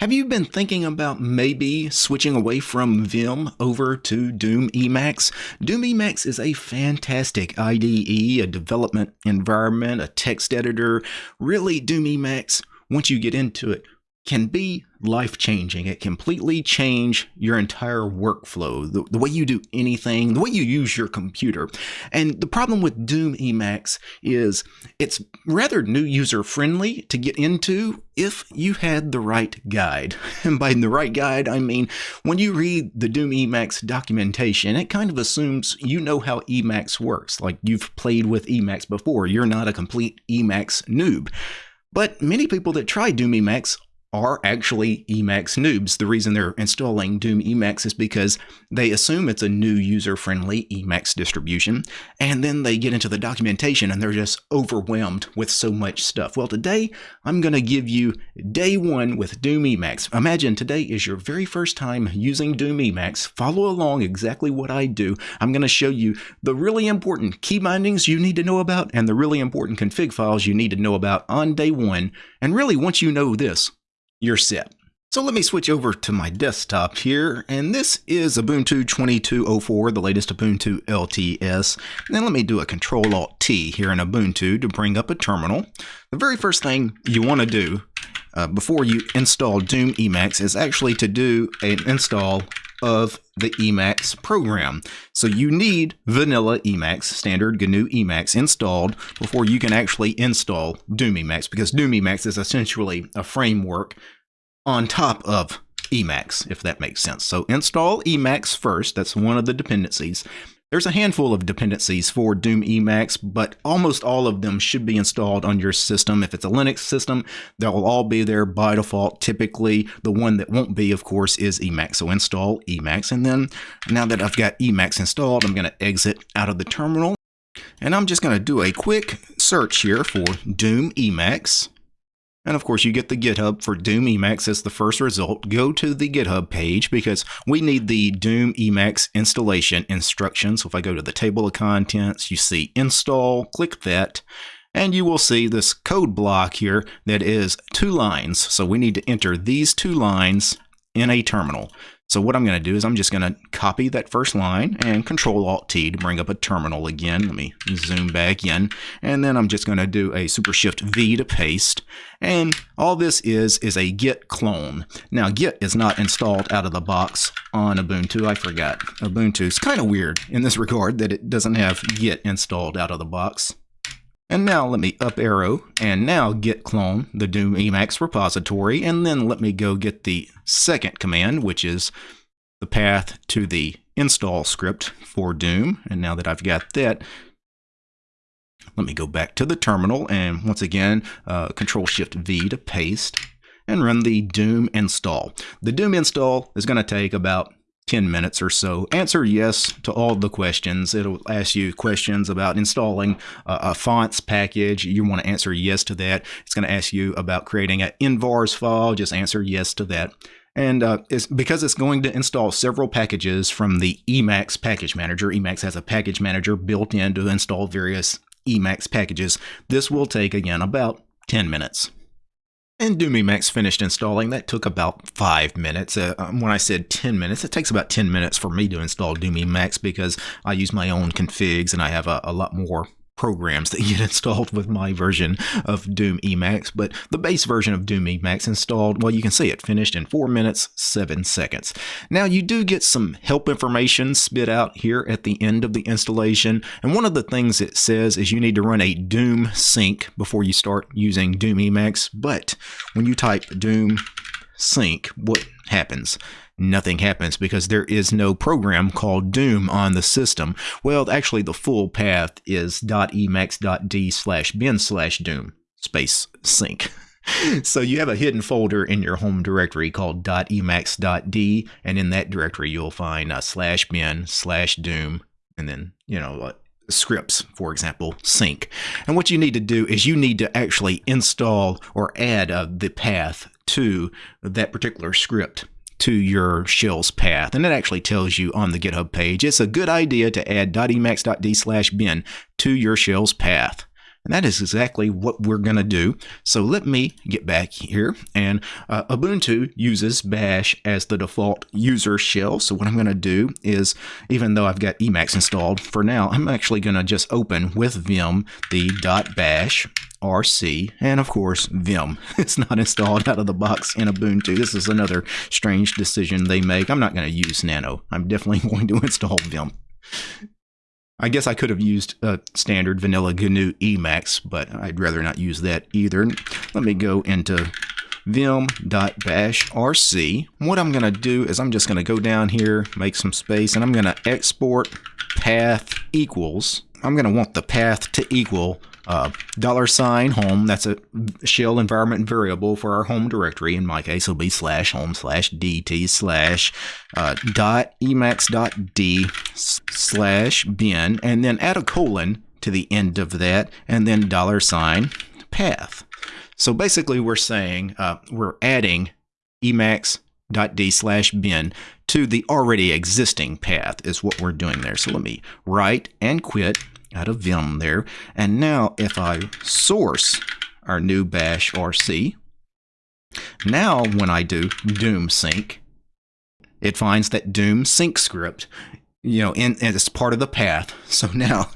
Have you been thinking about maybe switching away from Vim over to Doom Emacs? Doom Emacs is a fantastic IDE, a development environment, a text editor. Really, Doom Emacs, once you get into it, can be life changing. It completely change your entire workflow, the, the, way you do anything, the way you use your computer. And the problem with Doom Emacs is it's rather new user friendly to get into if you had the right guide. And by the right guide, I mean when you read the Doom Emacs documentation, it kind of assumes you know how Emacs works, like you've played with Emacs before. You're not a complete Emacs noob. But many people that try Doom Emacs are actually Emacs noobs. The reason they're installing Doom Emacs is because they assume it's a new user-friendly Emacs distribution, and then they get into the documentation and they're just overwhelmed with so much stuff. Well, today I'm going to give you day one with Doom Emacs. Imagine today is your very first time using Doom Emacs. Follow along exactly what I do. I'm going to show you the really important key bindings you need to know about and the really important config files you need to know about on day one. And really, once you know this, you're set. So let me switch over to my desktop here, and this is Ubuntu 22.04, the latest Ubuntu LTS. And then let me do a Control-Alt-T here in Ubuntu to bring up a terminal. The very first thing you want to do uh, before you install Doom Emacs is actually to do an install of the Emacs program. So you need vanilla Emacs, standard GNU Emacs installed before you can actually install Doom Emacs because Doom Emacs is essentially a framework on top of Emacs, if that makes sense. So install Emacs first. That's one of the dependencies. There's a handful of dependencies for Doom Emacs, but almost all of them should be installed on your system. If it's a Linux system, they'll all be there by default. Typically, the one that won't be, of course, is Emacs. So install Emacs. And then now that I've got Emacs installed, I'm going to exit out of the terminal. And I'm just going to do a quick search here for Doom Emacs. And of course, you get the GitHub for Doom Emacs as the first result. Go to the GitHub page because we need the Doom Emacs installation instructions. So if I go to the table of contents, you see install, click that, and you will see this code block here that is two lines. So we need to enter these two lines in a terminal. So what I'm going to do is I'm just going to copy that first line and Control Alt T to bring up a terminal again. Let me zoom back in. And then I'm just going to do a Super Shift V to paste. And all this is is a git clone. Now git is not installed out of the box on Ubuntu. I forgot. Ubuntu is kind of weird in this regard that it doesn't have git installed out of the box. And now let me up arrow and now git clone the Doom Emacs repository and then let me go get the second command which is the path to the install script for Doom. And now that I've got that, let me go back to the terminal and once again uh, control shift V to paste and run the Doom install. The Doom install is going to take about 10 minutes or so. Answer yes to all the questions. It'll ask you questions about installing a, a fonts package. You want to answer yes to that. It's going to ask you about creating an invars file. Just answer yes to that. And uh, it's because it's going to install several packages from the Emacs package manager. Emacs has a package manager built in to install various Emacs packages. This will take, again, about 10 minutes. And Doom Emacs finished installing. That took about five minutes. Uh, um, when I said 10 minutes, it takes about 10 minutes for me to install Doom Emacs because I use my own configs and I have a, a lot more programs that get installed with my version of Doom Emacs, but the base version of Doom Emacs installed, well, you can see it finished in 4 minutes, 7 seconds. Now, you do get some help information spit out here at the end of the installation, and one of the things it says is you need to run a Doom sync before you start using Doom Emacs, but when you type Doom sync, what happens? Nothing happens because there is no program called Doom on the system. Well, actually, the full path is .emacs.d slash bin slash Doom space sync. so you have a hidden folder in your home directory called .emacs.d, and in that directory you'll find uh, slash bin slash doom, and then you know uh, scripts, for example, sync. And what you need to do is you need to actually install or add uh, the path to that particular script to your shell's path. And it actually tells you on the GitHub page, it's a good idea to add .emacs.d slash bin to your shell's path. And that is exactly what we're going to do. So let me get back here. And uh, Ubuntu uses bash as the default user shell. So what I'm going to do is, even though I've got Emacs installed for now, I'm actually going to just open with vim the .bash RC, and of course Vim. It's not installed out of the box in Ubuntu. This is another strange decision they make. I'm not going to use Nano. I'm definitely going to install Vim. I guess I could have used a standard vanilla GNU Emacs, but I'd rather not use that either. Let me go into vim.bashrc. What I'm going to do is I'm just going to go down here, make some space, and I'm going to export path equals. I'm going to want the path to equal uh, dollar sign home, that's a shell environment variable for our home directory. In my case, it'll be slash home slash dt slash uh, dot emacs dot d slash bin, and then add a colon to the end of that, and then dollar sign path. So basically, we're saying uh, we're adding emacs dot d slash bin to the already existing path is what we're doing there. So let me write and quit out of Vim there. And now if I source our new bash RC, now when I do doom sync, it finds that doom sync script you know, in, it's part of the path. So now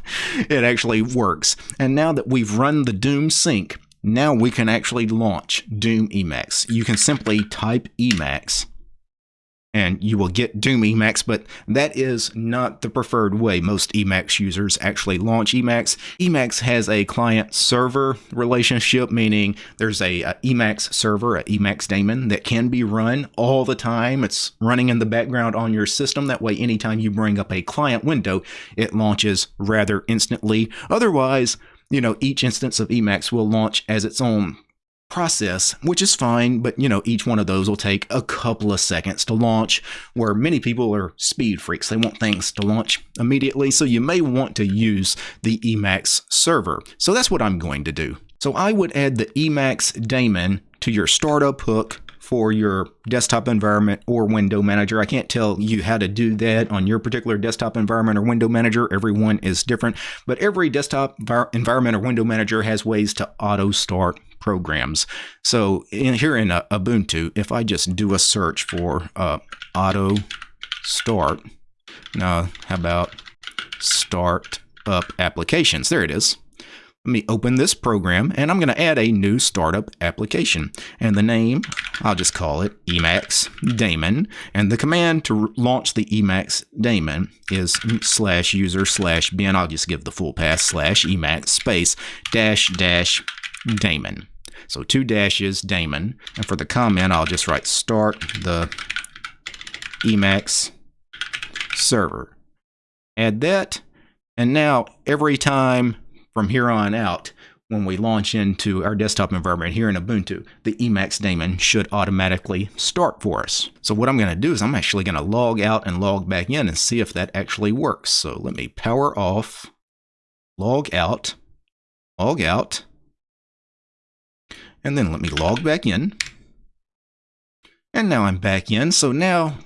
it actually works. And now that we've run the Doom sync, now we can actually launch Doom Emacs. You can simply type Emacs and you will get Doom Emacs, but that is not the preferred way most Emacs users actually launch Emacs. Emacs has a client server relationship, meaning there's a, a, Emacs server, a Emacs daemon that can be run all the time. It's running in the background on your system. That way, anytime you bring up a client window, it launches rather instantly. Otherwise, you know, each instance of Emacs will launch as its own process, which is fine, but you know, each one of those will take a couple of seconds to launch, where many people are speed freaks. They want things to launch immediately, so you may want to use the Emacs server. So that's what I'm going to do. So I would add the Emacs daemon to your startup hook for your desktop environment or window manager. I can't tell you how to do that on your particular desktop environment or window manager. Everyone is different, but every desktop environment or window manager has ways to auto start programs. So in, here in uh, Ubuntu, if I just do a search for uh, auto start, now how about start up applications? There it is. Let me open this program and I'm going to add a new startup application. And the name, I'll just call it Emacs daemon. And the command to launch the Emacs daemon is slash user slash bin. I'll just give the full path slash Emacs space dash dash daemon. So two dashes daemon. And for the comment, I'll just write start the Emacs server. Add that. And now every time from here on out, when we launch into our desktop environment here in Ubuntu, the Emacs daemon should automatically start for us. So what I'm going to do is I'm actually going to log out and log back in and see if that actually works. So let me power off, log out, log out, and then let me log back in. And now I'm back in. So now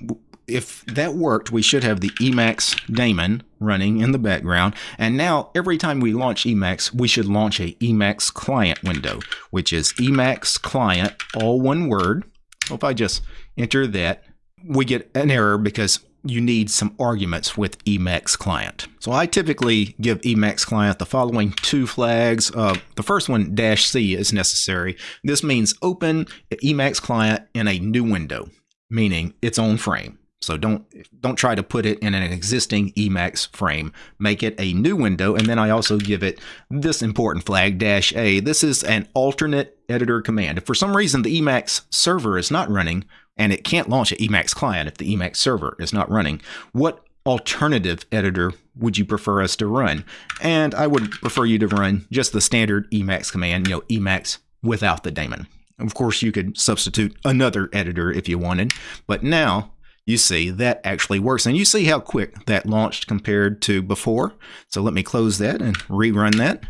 if that worked, we should have the Emacs daemon running in the background. And now every time we launch Emacs, we should launch a Emacs client window, which is Emacs client, all one word. So if I just enter that, we get an error because you need some arguments with Emacs client. So I typically give Emacs client the following two flags. Uh, the first one, dash C, is necessary. This means open Emacs client in a new window, meaning its own frame. So don't don't try to put it in an existing Emacs frame. Make it a new window, and then I also give it this important flag dash A. This is an alternate editor command. If for some reason the Emacs server is not running, and it can't launch an Emacs client if the Emacs server is not running, what alternative editor would you prefer us to run? And I would prefer you to run just the standard Emacs command, you know, Emacs without the daemon. Of course, you could substitute another editor if you wanted, but now you see that actually works. And you see how quick that launched compared to before. So let me close that and rerun that.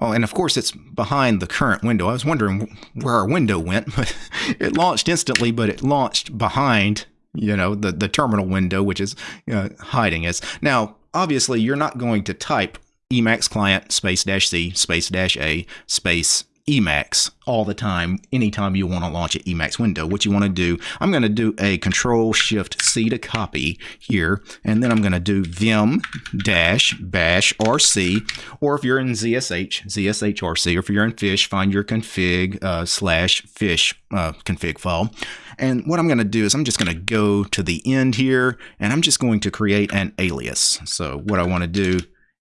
Oh, and of course it's behind the current window. I was wondering where our window went, but it launched instantly, but it launched behind, you know, the, the terminal window, which is you know, hiding us. Now, obviously, you're not going to type Emacs client space dash C space dash A space Emacs all the time, anytime you want to launch an Emacs window. What you want to do, I'm going to do a Control Shift C to copy here, and then I'm going to do vim dash bash RC, or if you're in ZSH, ZSH RC, or if you're in Fish, find your config uh, slash Fish uh, config file. And what I'm going to do is I'm just going to go to the end here, and I'm just going to create an alias. So what I want to do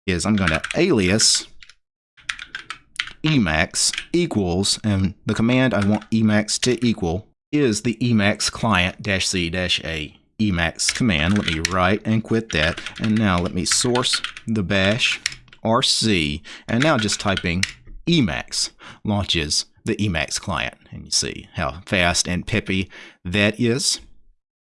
is I'm going to alias Emacs equals, and the command I want Emacs to equal is the Emacs client dash C dash A Emacs command. Let me write and quit that. And now let me source the bash RC. And now just typing Emacs launches the Emacs client. And you see how fast and peppy that is.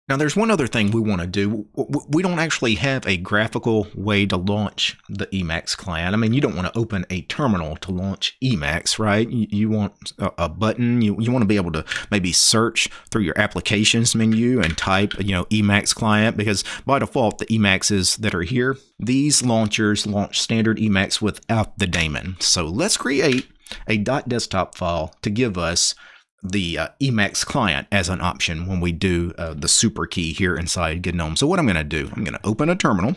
Now, there's one other thing we want to do. We don't actually have a graphical way to launch the Emacs client. I mean, you don't want to open a terminal to launch Emacs, right? You, want a, button. You, you want to be able to maybe search through your applications menu and type, you know, Emacs client because by default, the Emacs that are here, these launchers launch standard Emacs without the daemon. So let's create a .desktop file to give us the uh, Emacs client as an option when we do uh, the super key here inside GNOME. So what I'm going to do, I'm going to open a terminal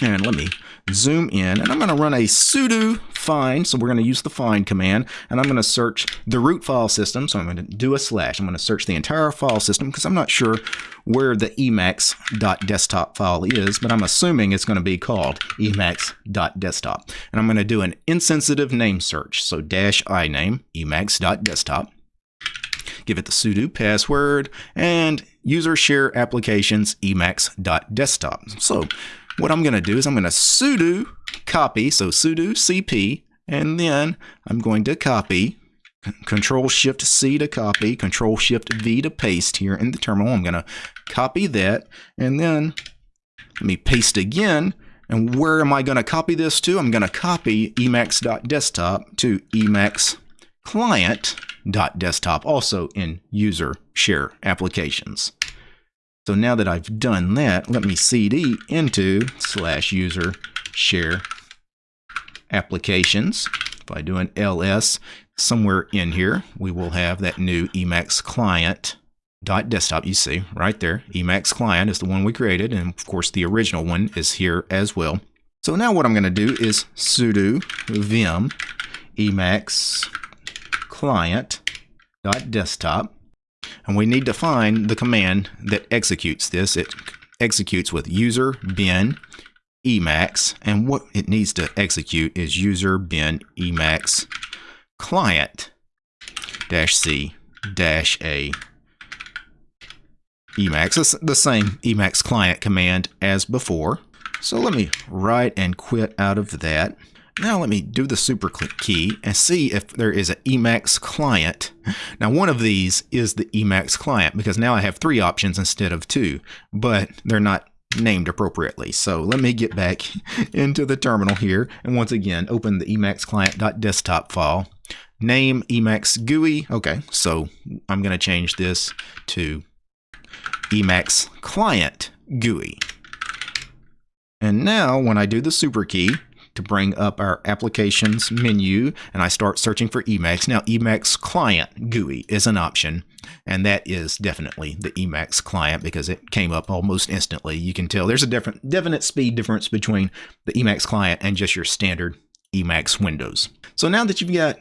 and let me zoom in and I'm going to run a sudo find. So we're going to use the find command and I'm going to search the root file system. So I'm going to do a slash. I'm going to search the entire file system because I'm not sure where the emacs.desktop file is, but I'm assuming it's going to be called emacs.desktop. And I'm going to do an insensitive name search. So dash i name emacs.desktop give it the sudo password, and user share applications emacs.desktop. So what I'm going to do is I'm going to sudo copy, so sudo cp, and then I'm going to copy Control Shift C to copy, Control Shift V to paste here in the terminal. I'm going to copy that and then let me paste again. And where am I going to copy this to? I'm going to copy emacs.desktop to emacs client desktop also in user share applications. So now that I've done that, let me cd into slash user share applications. If I do an ls somewhere in here, we will have that new Emacs client dot desktop you see right there Emacs client is the one we created and of course the original one is here as well so now what I'm going to do is sudo vim emacs client.desktop. And we need to find the command that executes this. It executes with user bin emacs. And what it needs to execute is user bin emacs client dash c dash a Emacs. It's the same Emacs client command as before. So let me write and quit out of that. Now let me do the super key and see if there is an Emacs client. Now one of these is the Emacs client because now I have three options instead of two, but they're not named appropriately. So let me get back into the terminal here and once again open the Emacs client.desktop file. Name Emacs GUI. Okay, so I'm going to change this to Emacs client GUI. And now when I do the super key, to bring up our applications menu and I start searching for Emacs. Now Emacs client GUI is an option and that is definitely the Emacs client because it came up almost instantly. You can tell there's a different definite speed difference between the Emacs client and just your standard Emacs windows. So now that you've got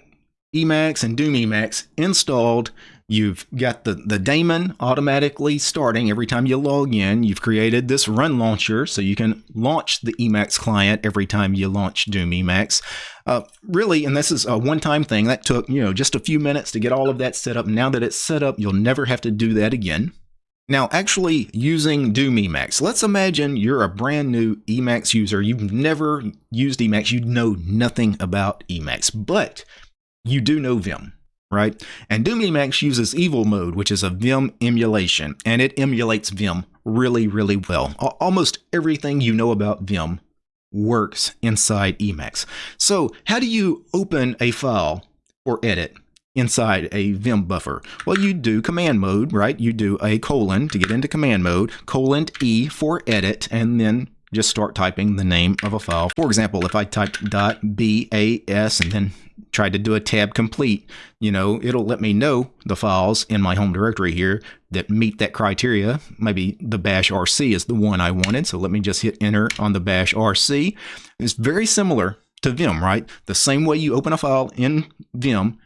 Emacs and Doom Emacs installed, You've got the, the daemon automatically starting every time you log in. You've created this run launcher so you can launch the Emacs client every time you launch Doom Emacs. Uh, really, and this is a one-time thing that took, you know, just a few minutes to get all of that set up. Now that it's set up, you'll never have to do that again. Now, actually using Doom Emacs, let's imagine you're a brand new Emacs user. You've never used Emacs. You know nothing about Emacs, but you do know Vim right? And Doom Emacs uses Evil Mode, which is a Vim emulation, and it emulates Vim really, really well. Almost everything you know about Vim works inside Emacs. So how do you open a file or edit inside a Vim buffer? Well, you do command mode, right? You do a colon to get into command mode, colon E for edit, and then just start typing the name of a file. For example, if I typed .bas and then tried to do a tab complete, you know, it'll let me know the files in my home directory here that meet that criteria. Maybe the bash RC is the one I wanted. So let me just hit enter on the bash RC. It's very similar to Vim, right? The same way you open a file in Vim,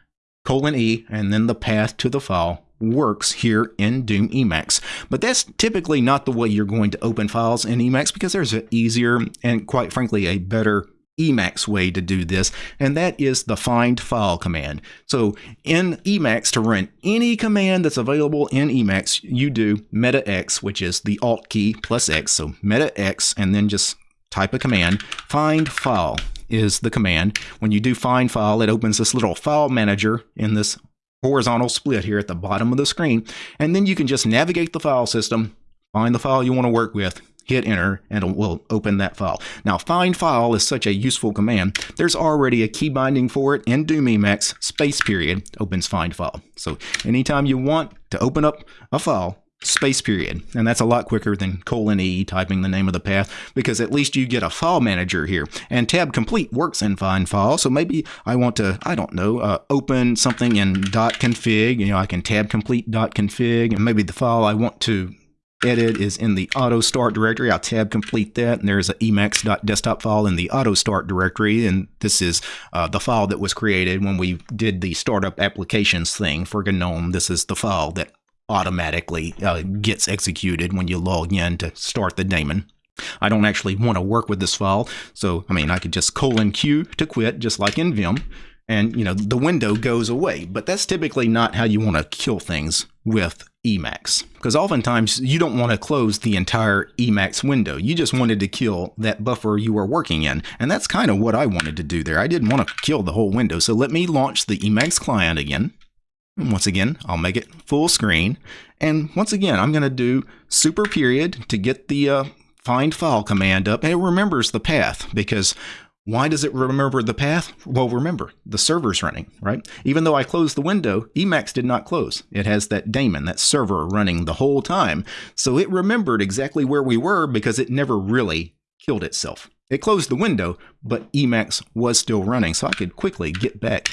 colon E, and then the path to the file works here in Doom Emacs. But that's typically not the way you're going to open files in Emacs because there's an easier and quite frankly a better Emacs way to do this, and that is the find file command. So in Emacs, to run any command that's available in Emacs, you do meta X, which is the Alt key plus X. So meta X, and then just type a command, find file is the command. When you do find file, it opens this little file manager in this horizontal split here at the bottom of the screen. And then you can just navigate the file system, find the file you want to work with, hit enter, and it will open that file. Now, find file is such a useful command. There's already a key binding for it in Doom Emacs, space period, opens find file. So anytime you want to open up a file, space period. And that's a lot quicker than colon E typing the name of the path because at least you get a file manager here. And tab complete works in find file. So maybe I want to, I don't know, uh, open something in dot .config. You know, I can tab complete dot .config and maybe the file I want to edit is in the auto start directory. I'll tab complete that, and there's an emacs.desktop file in the auto start directory, and this is uh, the file that was created when we did the startup applications thing for GNOME. This is the file that automatically uh, gets executed when you log in to start the daemon. I don't actually want to work with this file, so I mean I could just colon Q to quit, just like in Vim, and you know the window goes away. But that's typically not how you want to kill things with Emacs, because oftentimes you don't want to close the entire Emacs window. You just wanted to kill that buffer you were working in, and that's kind of what I wanted to do there. I didn't want to kill the whole window, so let me launch the Emacs client again. Once again, I'll make it full screen. And once again, I'm going to do super period to get the uh, find file command up. And it remembers the path because why does it remember the path? Well, remember, the server's running, right? Even though I closed the window, Emacs did not close. It has that daemon, that server running the whole time. So it remembered exactly where we were because it never really killed itself. It closed the window, but Emacs was still running, so I could quickly get back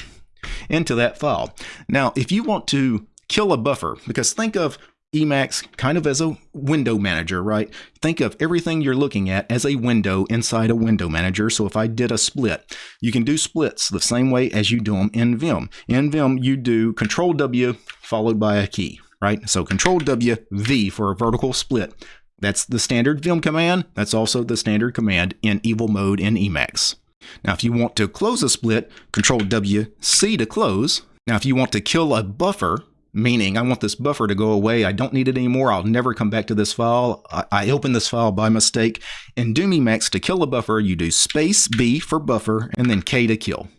into that file. Now, if you want to kill a buffer, because think of Emacs kind of as a window manager, right? Think of everything you're looking at as a window inside a window manager. So if I did a split, you can do splits the same way as you do them in Vim. In Vim, you do Control W followed by a key, right? So Control W, V for a vertical split. That's the standard Vim command. That's also the standard command in evil mode in Emacs. Now, if you want to close a split, Control W C to close. Now, if you want to kill a buffer, meaning I want this buffer to go away, I don't need it anymore, I'll never come back to this file, I, I opened this file by mistake. In Doom Emacs, to kill a buffer, you do space B for buffer and then K to kill.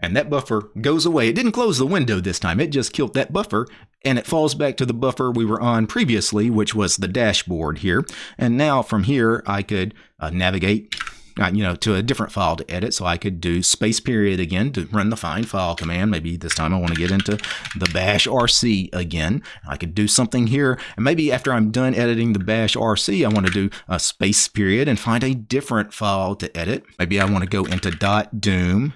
And that buffer goes away. It didn't close the window this time, it just killed that buffer and it falls back to the buffer we were on previously, which was the dashboard here. And now from here, I could uh, navigate you know, to a different file to edit. So I could do space period again to run the find file command. Maybe this time I want to get into the bash RC again. I could do something here. And maybe after I'm done editing the bash RC, I want to do a space period and find a different file to edit. Maybe I want to go into dot doom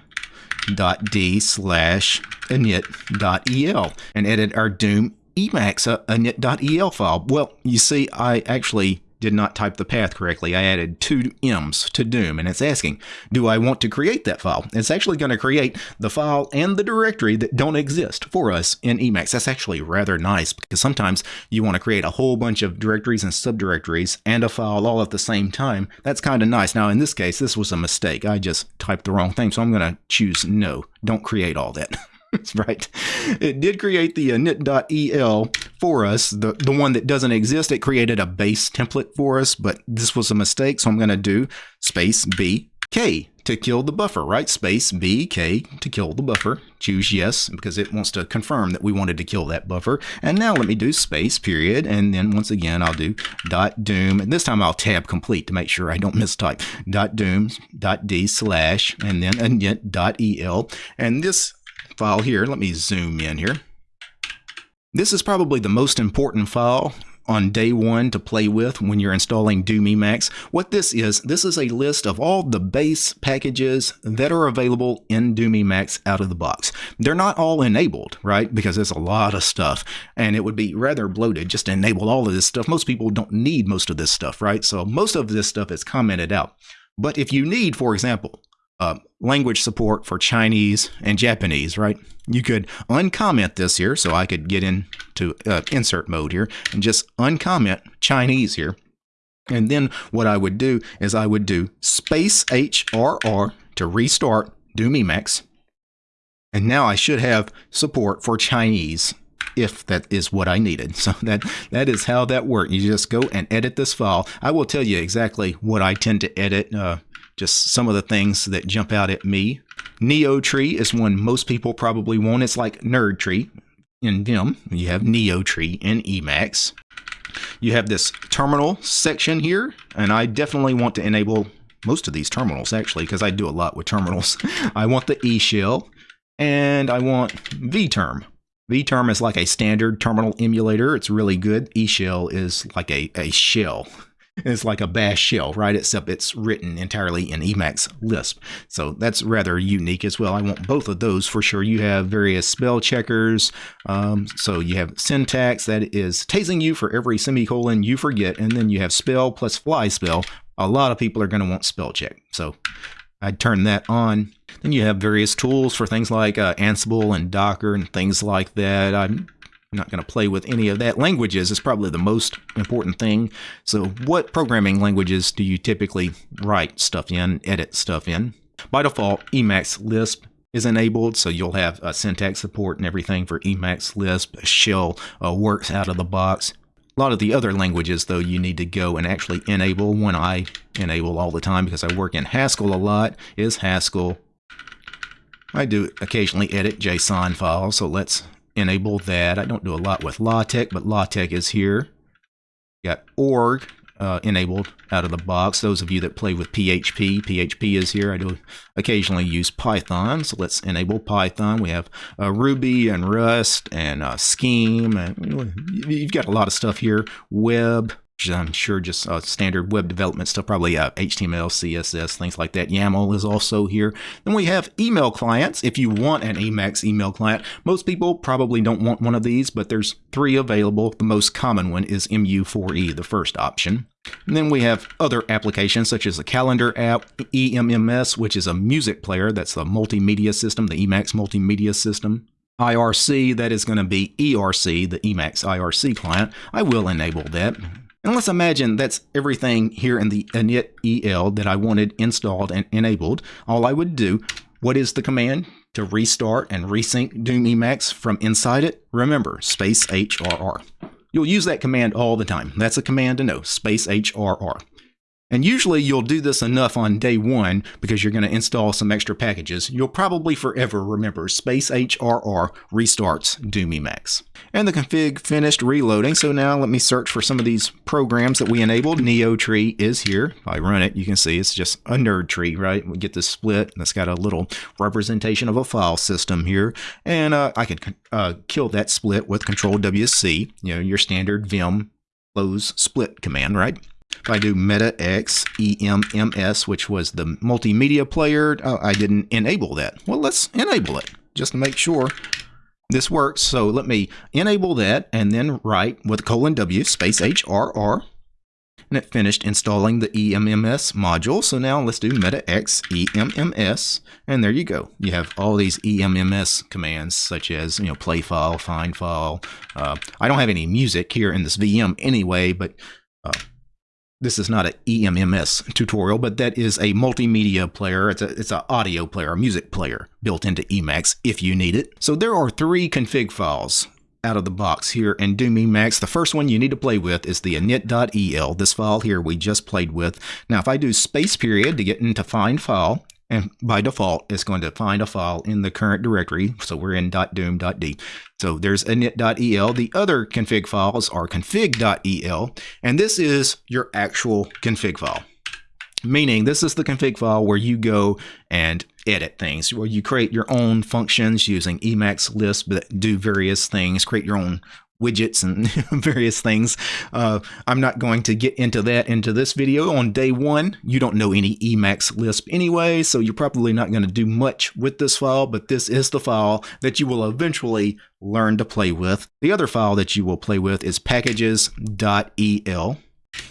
dot d slash init dot el and edit our doom emacs uh, init.el file. Well, you see, I actually did not type the path correctly. I added two M's to Doom, and it's asking, do I want to create that file? It's actually going to create the file and the directory that don't exist for us in Emacs. That's actually rather nice because sometimes you want to create a whole bunch of directories and subdirectories and a file all at the same time. That's kind of nice. Now, in this case, this was a mistake. I just typed the wrong thing, so I'm going to choose no. Don't create all that. right. It did create the uh, init.el for us, the, the one that doesn't exist. It created a base template for us, but this was a mistake. So I'm going to do space B K to kill the buffer, right? Space B K to kill the buffer. Choose yes because it wants to confirm that we wanted to kill that buffer. And now let me do space period. And then once again, I'll do dot doom. And this time I'll tab complete to make sure I don't mistype. Dot doom dot D slash and then init dot EL. And this file here. Let me zoom in here. This is probably the most important file on day one to play with when you're installing Doom Emacs. What this is, this is a list of all the base packages that are available in Doom Emacs out of the box. They're not all enabled, right? Because there's a lot of stuff and it would be rather bloated just to enable all of this stuff. Most people don't need most of this stuff, right? So most of this stuff is commented out. But if you need, for example, uh, language support for Chinese and Japanese, right? You could uncomment this here, so I could get into uh, insert mode here and just uncomment Chinese here. And then what I would do is I would do space HRR to restart Doom Emacs. And now I should have support for Chinese if that is what I needed. So that that is how that worked. You just go and edit this file. I will tell you exactly what I tend to edit. Uh, just some of the things that jump out at me. Neo Tree is one most people probably want. It's like Nerd Tree in Vim. You have Neo Tree in Emacs. You have this terminal section here, and I definitely want to enable most of these terminals actually because I do a lot with terminals. I want the E shell and I want vterm. vterm is like a standard terminal emulator. It's really good. E shell is like a, a shell. It's like a bash shell, right? Except it's written entirely in Emacs Lisp. So that's rather unique as well. I want both of those for sure. You have various spell checkers. Um, so you have syntax that is tasing you for every semicolon you forget. And then you have spell plus flyspell. A lot of people are going to want spell check. So I'd turn that on. Then you have various tools for things like uh, Ansible and Docker and things like that. I'm I'm not going to play with any of that. Languages is probably the most important thing. So what programming languages do you typically write stuff in, edit stuff in? By default, Emacs Lisp is enabled, so you'll have uh, syntax support and everything for Emacs Lisp. Shell uh, works out of the box. A lot of the other languages, though, you need to go and actually enable. One I enable all the time because I work in Haskell a lot is Haskell. I do occasionally edit JSON files, so let's enable that. I don't do a lot with LaTeX, but LaTeX is here. Got org uh, enabled out of the box. Those of you that play with PHP, PHP is here. I do occasionally use Python, so let's enable Python. We have uh, Ruby and Rust and uh, Scheme. And you've got a lot of stuff here. Web, I'm sure just uh, standard web development stuff, probably uh, HTML, CSS, things like that. YAML is also here. Then we have email clients. If you want an Emacs email client, most people probably don't want one of these, but there's three available. The most common one is MU4E, the first option. And then we have other applications such as the calendar app, EMMS, which is a music player. That's the multimedia system, the Emacs multimedia system. IRC, that is going to be ERC, the Emacs IRC client. I will enable that. And let's imagine that's everything here in the init el that I wanted installed and enabled. All I would do, what is the command to restart and resync Doom Emacs from inside it? Remember, space HRR. You'll use that command all the time. That's a command to know, space HRR. And usually you'll do this enough on day one because you're going to install some extra packages. You'll probably forever remember space HRR restarts Doom Emacs. And the config finished reloading. So now let me search for some of these programs that we enabled. NeoTree is here. If I run it, you can see it's just a nerd tree, right? We get this split that's got a little representation of a file system here. And uh, I can uh, kill that split with Control WC, you know, your standard Vim close split command, right? If I do meta x EMMS, which was the multimedia player, oh, I didn't enable that. Well, let's enable it just to make sure this works. So let me enable that and then write with colon W space HRR. And it finished installing the EMMS module. So now let's do meta x EMMS. And there you go. You have all these EMMS commands such as, you know, play file, find file. Uh, I don't have any music here in this VM anyway, but uh, this is not an EMMS tutorial, but that is a multimedia player. It's a it's an audio player, a music player built into Emacs if you need it. So there are three config files out of the box here in Doom Emacs. The first one you need to play with is the init.el, this file here we just played with. Now if I do space period to get into find file, and by default, it's going to find a file in the current directory. So we're in .doom.d. So there's init.el. The other config files are config.el, and this is your actual config file. Meaning this is the config file where you go and edit things, where you create your own functions using Emacs Lisp that do various things, create your own widgets and various things. Uh, I'm not going to get into that into this video. On day one, you don't know any Emacs Lisp anyway, so you're probably not going to do much with this file, but this is the file that you will eventually learn to play with. The other file that you will play with is packages.el.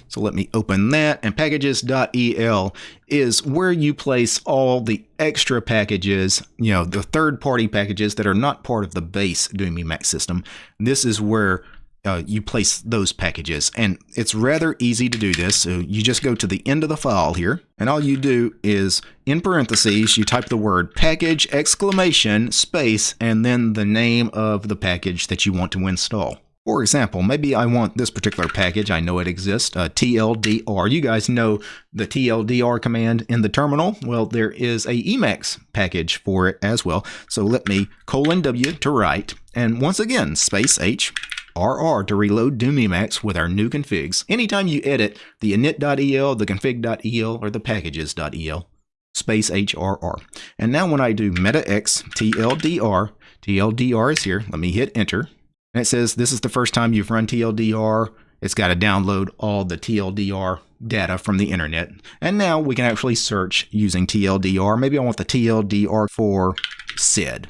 So let me open that and packages.el is where you place all the extra packages, you know, the third party packages that are not part of the base Doom system. This is where uh, you place those packages and it's rather easy to do this. So you just go to the end of the file here and all you do is in parentheses, you type the word package exclamation space and then the name of the package that you want to install. For example, maybe I want this particular package. I know it exists, uh, TLDR. You guys know the TLDR command in the terminal. Well, there is a Emacs package for it as well. So let me colon W to write, and once again, space H, RR to reload Doom Emacs with our new configs. Anytime you edit the init.el, the config.el, or the packages.el, space HRR. And now when I do meta x TLDR, TLDR is here. Let me hit enter. And it says this is the first time you've run TLDR. It's got to download all the TLDR data from the internet. And now we can actually search using TLDR. Maybe I want the TLDR for SID.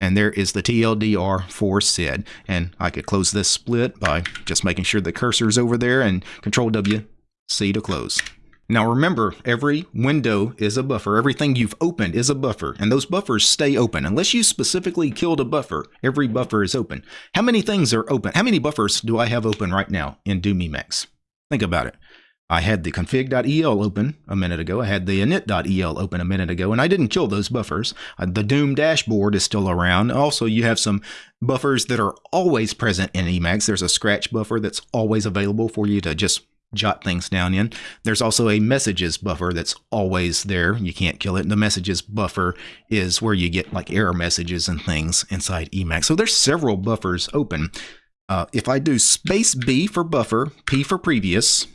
And there is the TLDR for SID. And I could close this split by just making sure the cursor is over there and Control W, C to close. Now remember, every window is a buffer. Everything you've opened is a buffer, and those buffers stay open. Unless you specifically killed a buffer, every buffer is open. How many things are open? How many buffers do I have open right now in Doom Emacs? Think about it. I had the config.el open a minute ago. I had the init.el open a minute ago, and I didn't kill those buffers. Uh, the Doom dashboard is still around. Also, you have some buffers that are always present in Emacs. There's a scratch buffer that's always available for you to just jot things down in. There's also a messages buffer that's always there. You can't kill it. The messages buffer is where you get like error messages and things inside Emacs. So there's several buffers open. Uh, if I do space B for buffer, P for previous,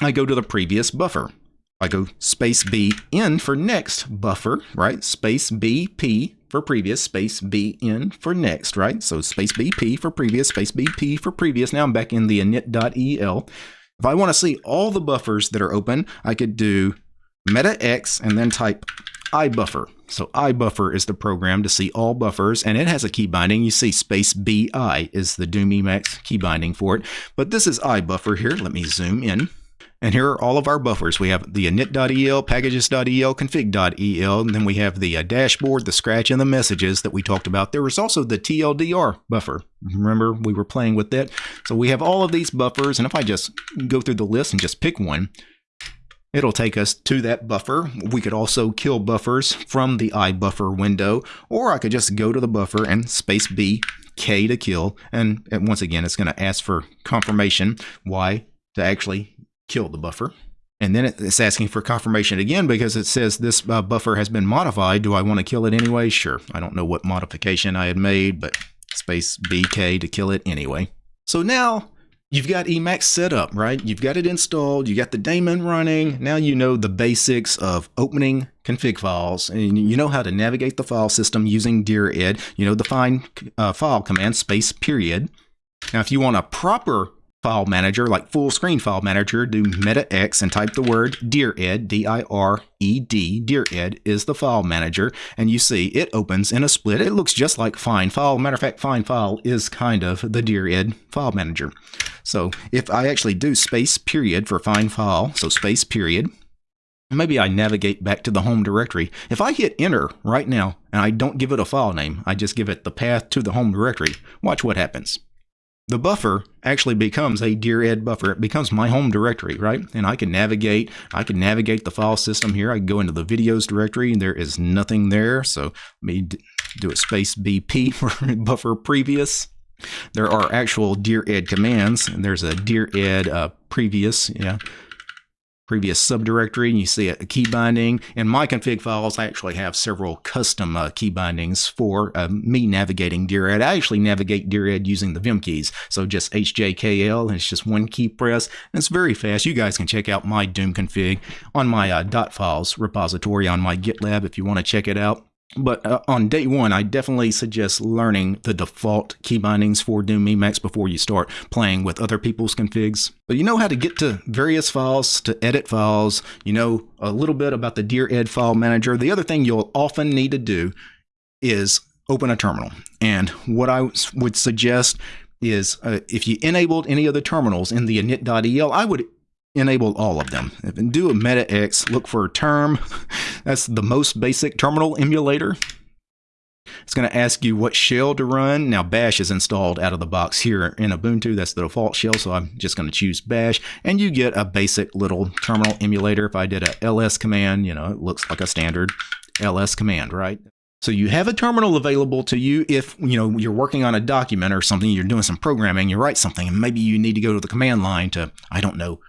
I go to the previous buffer. I go space B N for next buffer, right? Space B P for previous, space B N for next, right? So space B P for previous, space B P for previous. Now I'm back in the init.el. If I want to see all the buffers that are open, I could do meta x and then type ibuffer. So ibuffer is the program to see all buffers, and it has a key binding. You see space bi is the Doom Emacs key binding for it. But this is ibuffer here. Let me zoom in. And here are all of our buffers. We have the init.el, packages.el, config.el, and then we have the uh, dashboard, the scratch, and the messages that we talked about. There was also the TLDR buffer. Remember, we were playing with that. So we have all of these buffers, and if I just go through the list and just pick one, it'll take us to that buffer. We could also kill buffers from the iBuffer window, or I could just go to the buffer and space B, K to kill, and, and once again, it's going to ask for confirmation, Y to actually kill the buffer. And then it's asking for confirmation again because it says this uh, buffer has been modified. Do I want to kill it anyway? Sure. I don't know what modification I had made, but space BK to kill it anyway. So now you've got Emacs set up, right? You've got it installed. You got the daemon running. Now you know the basics of opening config files and you know how to navigate the file system using dired. You know the find uh, file command space period. Now, if you want a proper file manager, like full screen file manager, do meta x and type the word Dear Ed dired, dired is the file manager, and you see it opens in a split. It looks just like Find file. Matter of fact, Find file is kind of the dired file manager. So if I actually do space period for Find file, so space period, maybe I navigate back to the home directory. If I hit enter right now and I don't give it a file name, I just give it the path to the home directory, watch what happens the buffer actually becomes a dired buffer. It becomes my home directory, right? And I can navigate, I can navigate the file system here. I can go into the videos directory and there is nothing there. So let me do a space BP for buffer previous. There are actual dired commands and there's a dired uh, previous, yeah previous subdirectory and you see a key binding. In my config files, I actually have several custom uh, key bindings for uh, me navigating dired. I actually navigate dired using the Vim keys. So just HJKL, and it's just one key press. And it's very fast. You guys can check out my Doom config on my uh, .files repository on my GitLab if you want to check it out. But uh, on day one, I definitely suggest learning the default key bindings for Doom Emacs before you start playing with other people's configs. But you know how to get to various files, to edit files. You know a little bit about the dired file manager. The other thing you'll often need to do is open a terminal. And what I would suggest is uh, if you enabled any of the terminals in the init.el, I would enable all of them. If and do a meta X, look for a term. That's the most basic terminal emulator. It's going to ask you what shell to run. Now, Bash is installed out of the box here in Ubuntu. That's the default shell, so I'm just going to choose Bash. And you get a basic little terminal emulator. If I did a ls command, you know, it looks like a standard ls command, right? So you have a terminal available to you if you know you're working on a document or something, you're doing some programming, you write something, and maybe you need to go to the command line to, I don't know,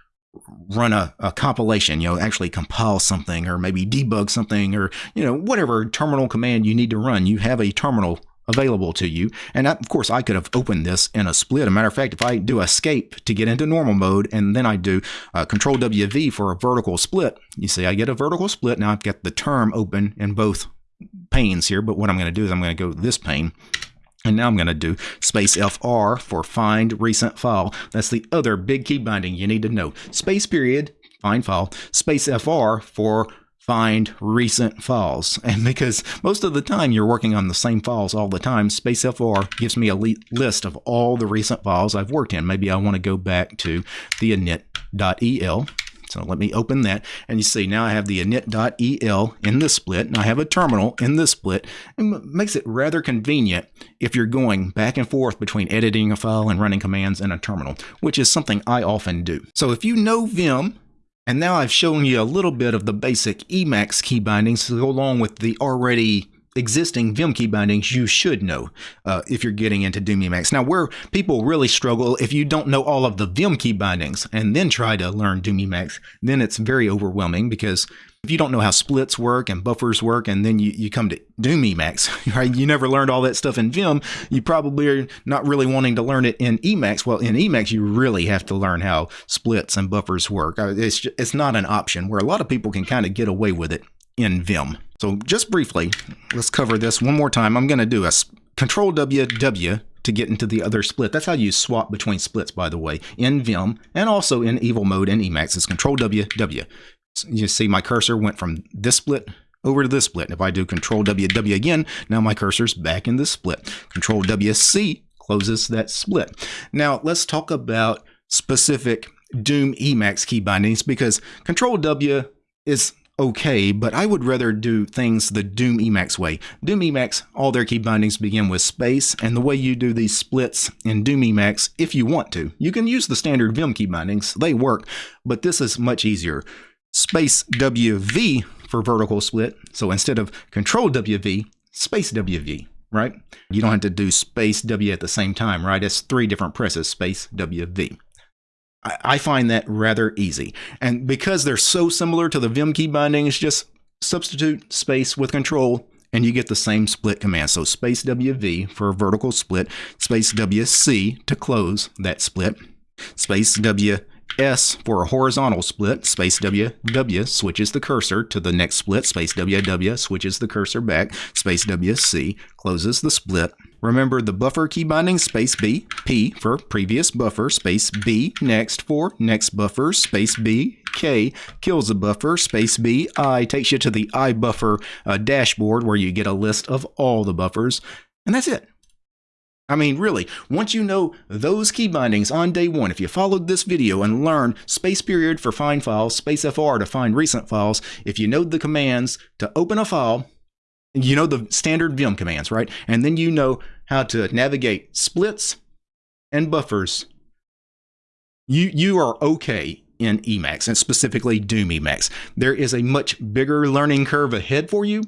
run a, a, compilation, you know, actually compile something or maybe debug something or, you know, whatever terminal command you need to run, you have a terminal available to you. And of course, I could have opened this in a split. a matter of fact, if I do escape to get into normal mode and then I do uh, control WV for a vertical split, you see I get a vertical split. Now I've got the term open in both panes here. But what I'm going to do is I'm going to go to this pane and now I'm going to do space FR for find recent file. That's the other big key binding you need to know. Space period, find file, space FR for find recent files. And because most of the time you're working on the same files all the time, space FR gives me a list of all the recent files I've worked in. Maybe I want to go back to the init.el so let me open that. And you see now I have the init.el in this split, and I have a terminal in this split. And makes it rather convenient if you're going back and forth between editing a file and running commands in a terminal, which is something I often do. So if you know Vim, and now I've shown you a little bit of the basic Emacs key bindings to go along with the already existing Vim key bindings you should know uh, if you're getting into Doom Emacs. Now, where people really struggle, if you don't know all of the Vim key bindings and then try to learn Doom Emacs, then it's very overwhelming because if you don't know how splits work and buffers work, and then you, you come to Doom Emacs, right? You never learned all that stuff in Vim. You probably are not really wanting to learn it in Emacs. Well, in Emacs, you really have to learn how splits and buffers work. Uh, it's, it's not an option where a lot of people can kind of get away with it in Vim. So just briefly, let's cover this one more time. I'm going to do a Control W W to get into the other split. That's how you swap between splits, by the way, in Vim and also in Evil Mode and Emacs. It's Control W W. So you see my cursor went from this split over to this split. And If I do Control W W again, now my cursor's back in this split. Control W C closes that split. Now let's talk about specific Doom Emacs key bindings because Control W is okay, but I would rather do things the Doom Emacs way. Doom Emacs, all their key bindings begin with space, and the way you do these splits in Doom Emacs, if you want to, you can use the standard Vim key bindings, they work, but this is much easier. Space WV for vertical split, so instead of Control WV, space WV, right? You don't have to do space W at the same time, right? It's three different presses, space WV. I find that rather easy. And because they're so similar to the Vim key bindings, just substitute space with control and you get the same split command. So space WV for a vertical split, space WC to close that split, space W S for a horizontal split, space W, W switches the cursor to the next split, space W, W switches the cursor back, space W, C closes the split. Remember the buffer key binding, space B, P for previous buffer, space B, next for next buffer, space B, K kills the buffer, space B, I takes you to the iBuffer uh, dashboard where you get a list of all the buffers, and that's it. I mean, really, once you know those key bindings on day one, if you followed this video and learned space period for find files, space FR to find recent files, if you know the commands to open a file, you know the standard Vim commands, right? And then you know how to navigate splits and buffers, you, you are okay in Emacs and specifically Doom Emacs. There is a much bigger learning curve ahead for you,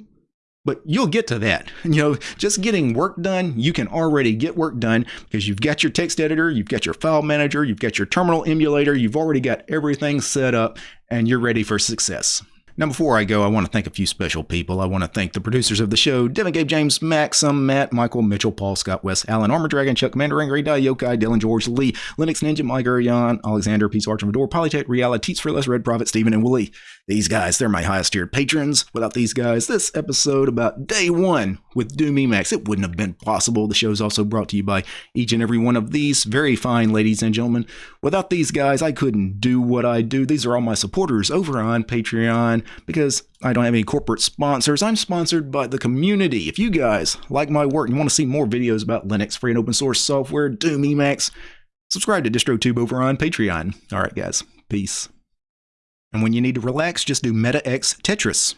but you'll get to that. You know, just getting work done, you can already get work done because you've got your text editor, you've got your file manager, you've got your terminal emulator, you've already got everything set up and you're ready for success. Now, before I go, I want to thank a few special people. I want to thank the producers of the show Devin, Gabe, James, Maxim, Matt, Michael, Mitchell, Paul, Scott, Wes, Alan, Armor Dragon, Chuck, Commander, Angry, Die, Yokai, Dylan, George, Lee, Linux Ninja, Mike, Jan, Alexander, Peace, Archer, Vador, Polytech, Reality, Teats for Less, Red Prophet, Steven, and Willie. These guys, they're my highest tiered patrons. Without these guys, this episode about day one with Doom Emacs, it wouldn't have been possible. The show is also brought to you by each and every one of these very fine ladies and gentlemen. Without these guys, I couldn't do what I do. These are all my supporters over on Patreon because I don't have any corporate sponsors. I'm sponsored by the community. If you guys like my work and want to see more videos about Linux, free and open source software, Doom Emacs, subscribe to DistroTube over on Patreon. All right, guys. Peace. And when you need to relax, just do Meta X Tetris.